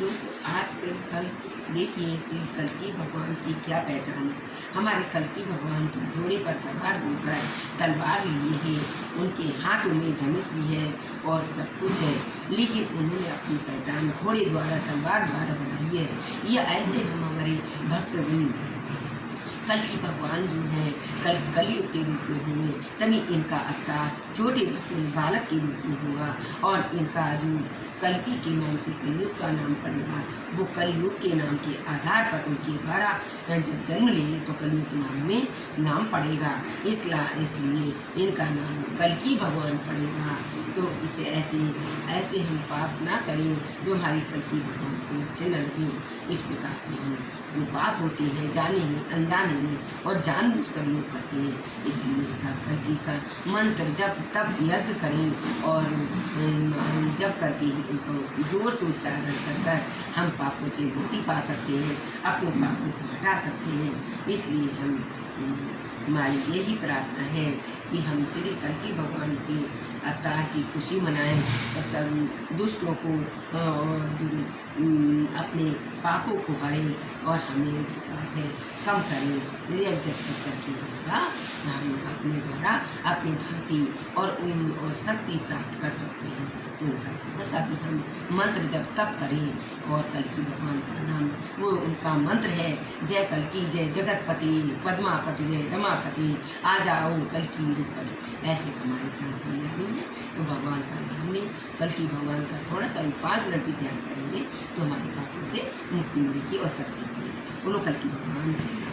दोस्तों आज कल कल देखिए श्री कल की भगवान की क्या पहचान है। हमारे कल की भगवान की घोड़े पर सवार होकर तलवार लिए है। उनके हाथों में धनुष भी है और सब कुछ है। लेकिन उन्होंने अपनी पहचान घोड़े द्वारा तलवार द्वारा बनाई है। यह ऐसे हम हमारे भक्त कल की भगवान जो हैं, कल कलयुग के रूप में हुए। तभी इनका अवतार छोटे बालक के रूप में हुआ और इनका जो कल्पी के नाम से कलयुग का नाम पड़ेगा। वो कलयुग के नाम के आधार पर उनके द्वारा जब जन्म लिए तो कलयुग नाम में नाम पड़ेगा। इसला, इसलिए इनका नाम कलकी भगवान पड़ेगा। तो इसे ऐसे ऐसे हम पाप ना करें, जो हमारी कलकी भगवान को अच्छे न लगे इस प्रकार से हम जो पाप होते हैं, जाने में, अनजाने में और जानबूझ कर लोग करते हैं। इसलिए कलकी का मंत्र जब तब यज्ञ करें और जब करके उनको ज़ोर से उच्चारण कर कर हम पापों से मुक्ति पा सकते हैं, अपने पापों को हटा सकते हैं। इसलिए हम हमारी यही प्रार्थना है कि हम श्री कल्की भगवान के अवतार की खुशी मनाएँ और सब दुष्टों को और अपने पापों को हरें और हमें जो है, कम करें। जब करके होगा, हम अपने द्वारा अपनी भक्ति और उन, और शक्ति प्राप्त कर सकते हैं। तो उनका थोड़ा सा भी हम मंत्र जब तब करें और कल की भगवान का नाम, वो उनका मंत्र है, जय कल की जय जगतपति, पद्मापति जय रमापति, आ जाओ कल की रूपल ऐसे हमारे प्राण कल्याणी है तो भगवान का नाम लें, कल की भगवान का थोड़ा सा भी पाँच मिनट भी ध्यान करेंगे तो हमारे पापों से मुक्ति मिलेगी और शक्ति मिलेगी। बोलो कल की भगवान।